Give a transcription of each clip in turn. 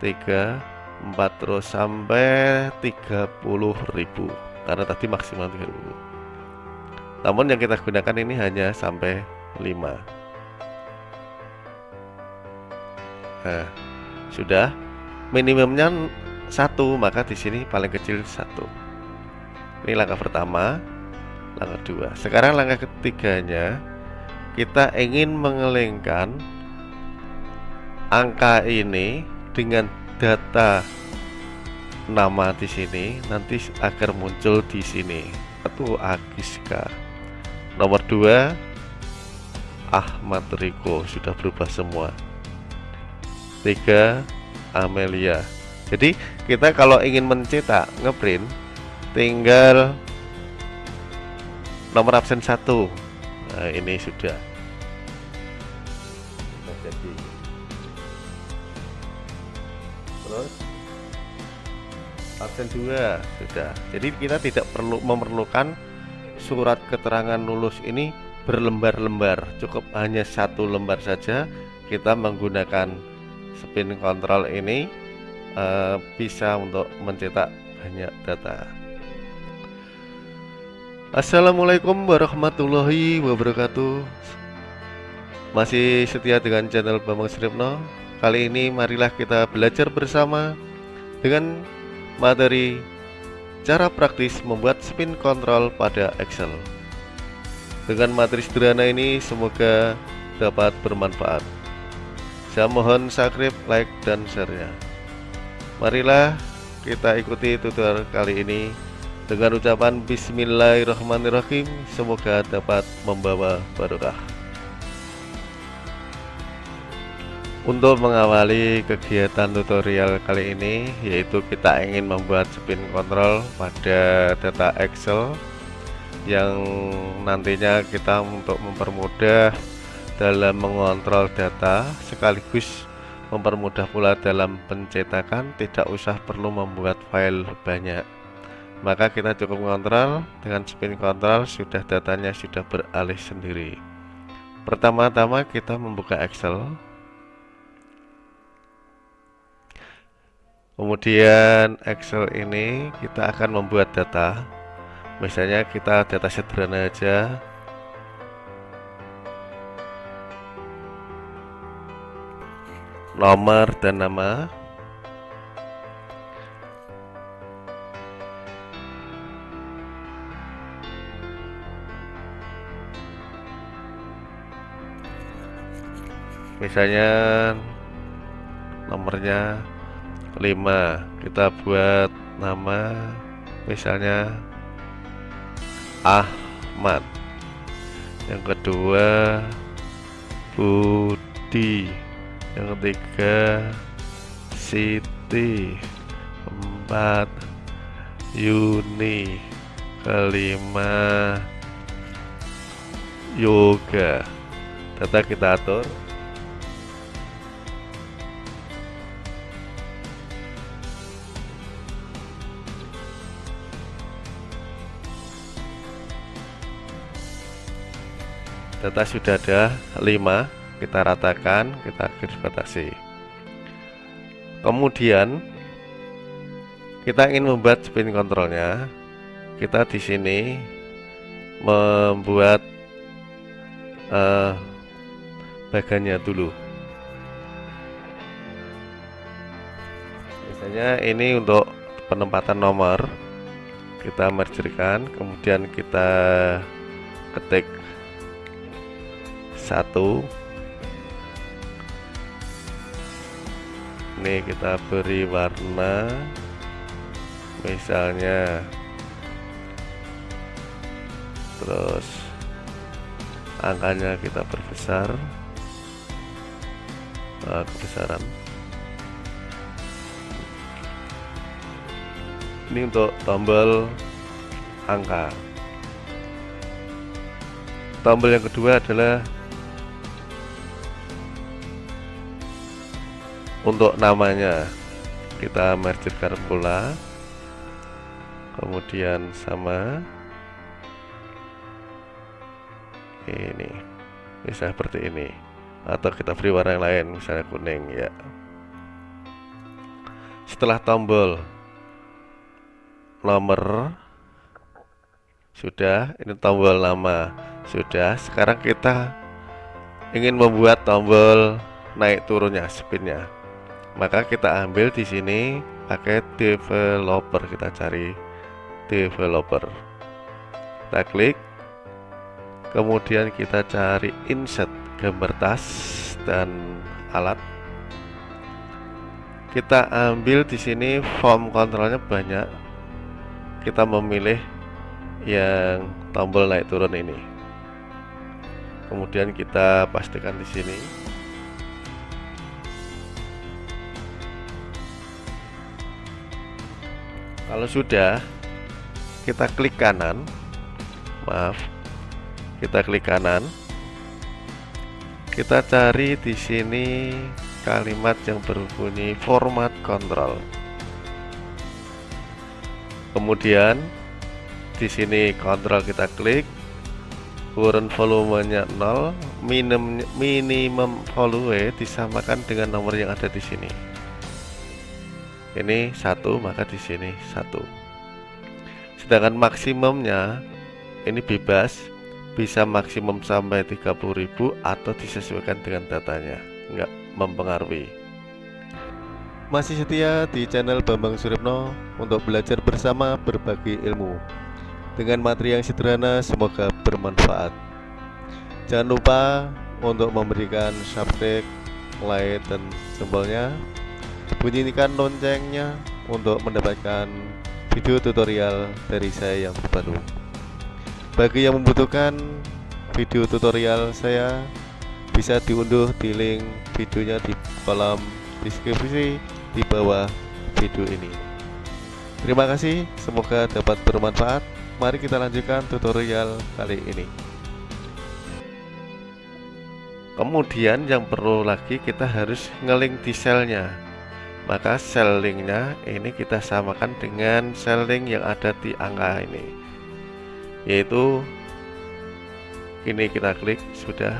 3 4 terus sampai 30.000 karena tadi maksimal 30 namun yang kita gunakan ini hanya sampai 5 nah sudah. Minimumnya satu maka di sini paling kecil satu. Ini langkah pertama langkah dua. Sekarang langkah ketiganya kita ingin mengelengkan angka ini dengan data nama di sini nanti agar muncul di sini. Satu Agiska nomor dua Ahmad Riko. Sudah berubah semua. Tiga Amelia. Jadi kita kalau ingin mencetak ngeprint tinggal nomor absen satu. Nah ini sudah absen dua sudah. Jadi kita tidak perlu memerlukan surat keterangan lulus ini berlembar-lembar. Cukup hanya satu lembar saja. Kita menggunakan spin control ini uh, bisa untuk mencetak banyak data. Assalamualaikum warahmatullahi wabarakatuh. Masih setia dengan channel Bambang Sripno? Kali ini marilah kita belajar bersama Dengan materi Cara praktis membuat spin control pada Excel. Dengan materi sederhana ini semoga dapat bermanfaat. Saya mohon subscribe, like, dan share-nya. Marilah kita ikuti tutorial kali ini dengan ucapan Bismillahirrahmanirrahim. Semoga dapat membawa barokah Untuk mengawali kegiatan tutorial kali ini Yaitu kita ingin membuat spin control pada data Excel Yang nantinya kita untuk mempermudah dalam mengontrol data Sekaligus mempermudah pula dalam pencetakan Tidak usah perlu membuat file banyak. Maka kita cukup mengontrol dengan spin control sudah datanya sudah beralih sendiri. Pertama-tama kita membuka Excel kemudian Excel ini kita akan membuat data. Misalnya kita data sederhana aja. Nomor dan nama. Misalnya nomornya 5 kita buat nama misalnya Ahmad. Yang kedua Budi. Yang ketiga Siti. Empat Yuni. Kelima Yoga. Data kita atur data sudah ada 5 kita ratakan kita garis batasi kemudian kita ingin membuat spin kontrolnya kita di sini membuat uh, bagannya dulu. Misalnya ini untuk penempatan nomor kita mergerkan kemudian kita ketik satu. Ini kita beri warna. Misalnya. Terus angkanya kita perbesar nah, kebesaran. Ini untuk tombol angka. Tombol yang kedua adalah untuk namanya kita mergerkan pula kemudian sama ini bisa seperti ini. Atau kita beri warna yang lain misalnya kuning ya. Setelah tombol nomor sudah ini tombol nama sudah. Sekarang kita ingin membuat tombol naik turunnya spinnya maka kita ambil di sini pakai developer kita cari developer. Kita klik kemudian kita cari insert gambar tas dan alat. Kita ambil di sini form kontrolnya banyak. Kita memilih yang tombol naik turun ini. Kemudian kita pastikan di sini kalau sudah kita klik kanan. Maaf. Kita klik kanan. Kita cari di sini kalimat yang berbunyi format control kemudian di sini kontrol kita klik. Current volumenya 0 minimum minimum volume disamakan dengan nomor yang ada di sini ini satu maka di sini satu. Sedangkan maksimumnya ini bebas bisa maksimum sampai 30.000 atau disesuaikan dengan datanya. Enggak mempengaruhi. Masih setia di channel Bambang Suripno untuk belajar bersama berbagi ilmu. Dengan materi yang sederhana semoga bermanfaat. Jangan lupa untuk memberikan subscribe like dan sembolnya bunyikan loncengnya untuk mendapatkan video tutorial dari saya yang terbaru. Bagi yang membutuhkan video tutorial saya bisa diunduh di link videonya di kolom deskripsi di bawah video ini. Terima kasih semoga dapat bermanfaat. Mari kita lanjutkan tutorial kali ini. Kemudian yang perlu lagi kita harus ngeling di selnya maka sel linknya ini kita samakan dengan sel link yang ada di angka ini. Yaitu ini kita klik sudah.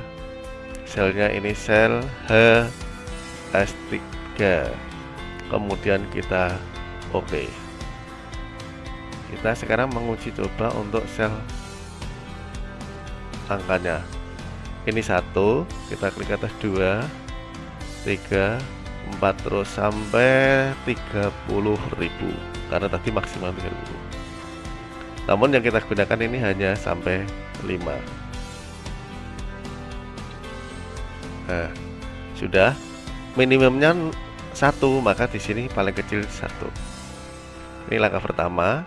Selnya ini sel H3 kemudian kita oke OK. kita sekarang menguji coba untuk sel angkanya. Ini satu kita klik atas dua tiga 4 terus sampai 30.000 karena tadi maksimal 30 namun yang kita gunakan ini hanya sampai 5 nah sudah. Minimumnya satu maka di sini paling kecil satu. Ini langkah pertama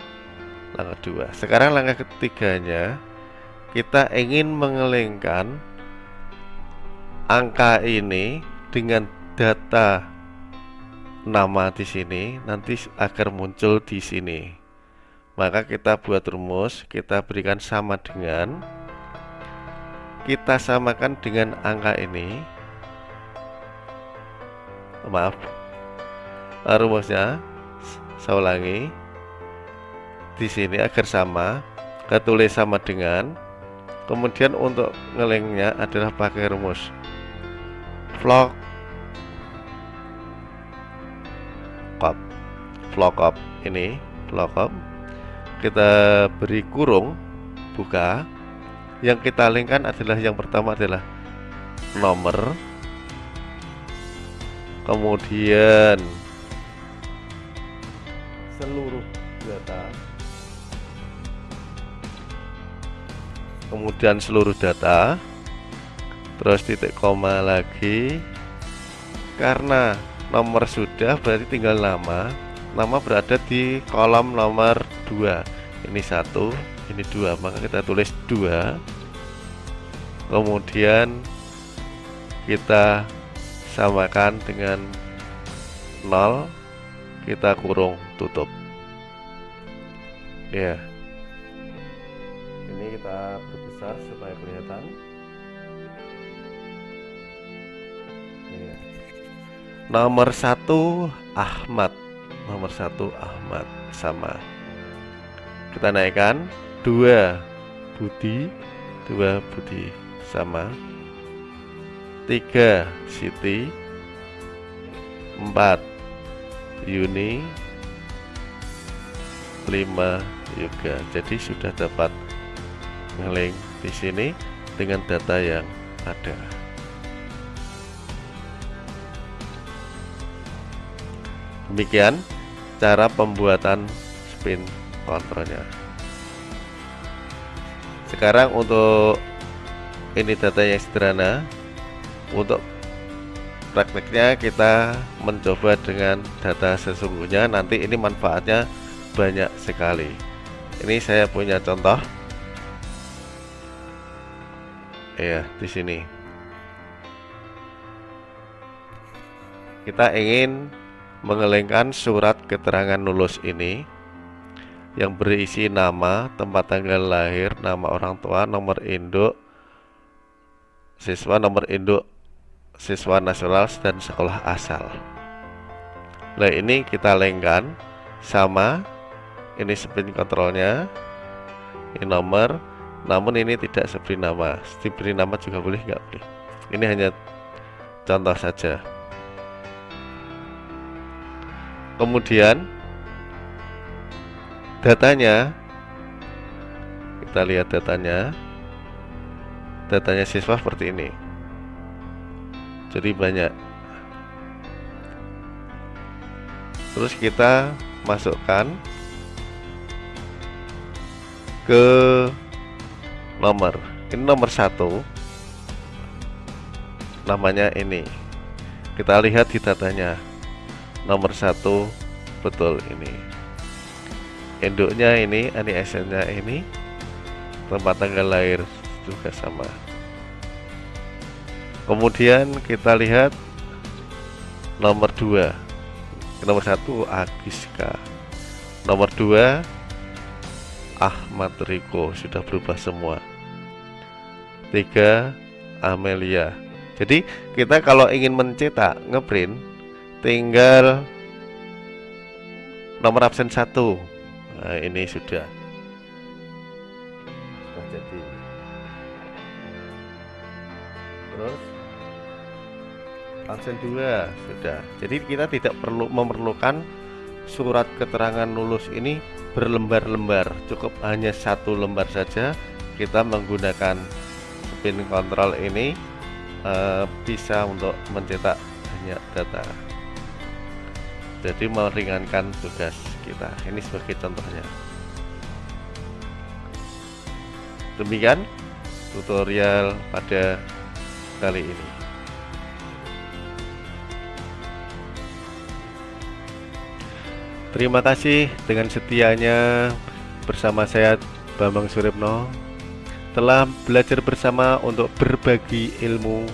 langkah dua. Sekarang langkah ketiganya kita ingin mengelengkan angka ini dengan data nama di sini nanti agar muncul di sini. Maka kita buat rumus kita berikan sama dengan kita samakan dengan angka ini. Maaf. Rumusnya saya ulangi. Di sini agar sama ketulis sama dengan. Kemudian untuk ngelengnya adalah pakai rumus. Vlog lookup ini lookup kita beri kurung buka. Yang kita linkkan adalah yang pertama adalah nomor. Kemudian seluruh data. Kemudian seluruh data. Terus titik koma lagi. Karena nomor sudah berarti tinggal nama nama berada di kolom nomor 2 ini satu ini dua. Maka kita tulis dua. Kemudian kita samakan dengan 0 kita kurung tutup. Ya. Ini kita perbesar supaya kelihatan. Nomor satu Ahmad nomor satu Ahmad sama. Kita naikkan. Dua Budi. Dua Budi sama. Tiga Siti. Empat Uni 5 juga jadi sudah dapat ngelink di sini dengan data yang ada demikian cara pembuatan spin kontrolnya sekarang untuk ini data yang sederhana untuk prakteknya kita mencoba dengan data sesungguhnya. Nanti ini manfaatnya banyak sekali. Ini saya punya contoh. Ya di sini. Kita ingin mengelengkan surat keterangan lulus ini yang berisi nama, tempat tanggal lahir, nama orang tua, nomor induk siswa, nomor induk siswa nasional dan sekolah asal. Nah ini kita lengkan sama ini spin kontrolnya, ini nomor, namun ini tidak diberi nama. Diberi nama juga boleh nggak boleh. Ini hanya contoh saja. Kemudian datanya kita lihat datanya. Datanya siswa seperti ini. Jadi banyak. Terus kita masukkan ke nomor. Ini nomor satu. Namanya ini. Kita lihat di datanya nomor satu betul ini. Induknya ini ANISN nya ini tempat tanggal lahir juga sama. Kemudian kita lihat nomor 2 nomor 1 Agiska. Nomor 2 Ahmad Riko. Sudah berubah semua. 3 Amelia. Jadi kita kalau ingin mencetak ngeprint tinggal nomor absen 1 nah, ini sudah. Sudah terus absen 2 sudah. Jadi kita tidak perlu memerlukan surat keterangan lulus ini berlembar-lembar. Cukup hanya satu lembar saja. Kita menggunakan spin control ini uh, bisa untuk mencetak banyak data jadi meringankan tugas kita. Ini sebagai contohnya. Demikian tutorial pada kali ini. Terima kasih dengan setianya bersama saya Bambang Suripno telah belajar bersama untuk berbagi ilmu.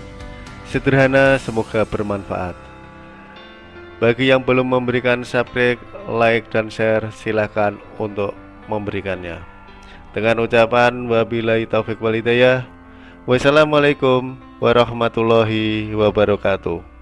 Sederhana semoga bermanfaat bagi yang belum memberikan subscribe, like, dan share, silahkan untuk memberikannya. Dengan ucapan wabillahi taufik walidayah. Wassalamualaikum warahmatullahi wabarakatuh.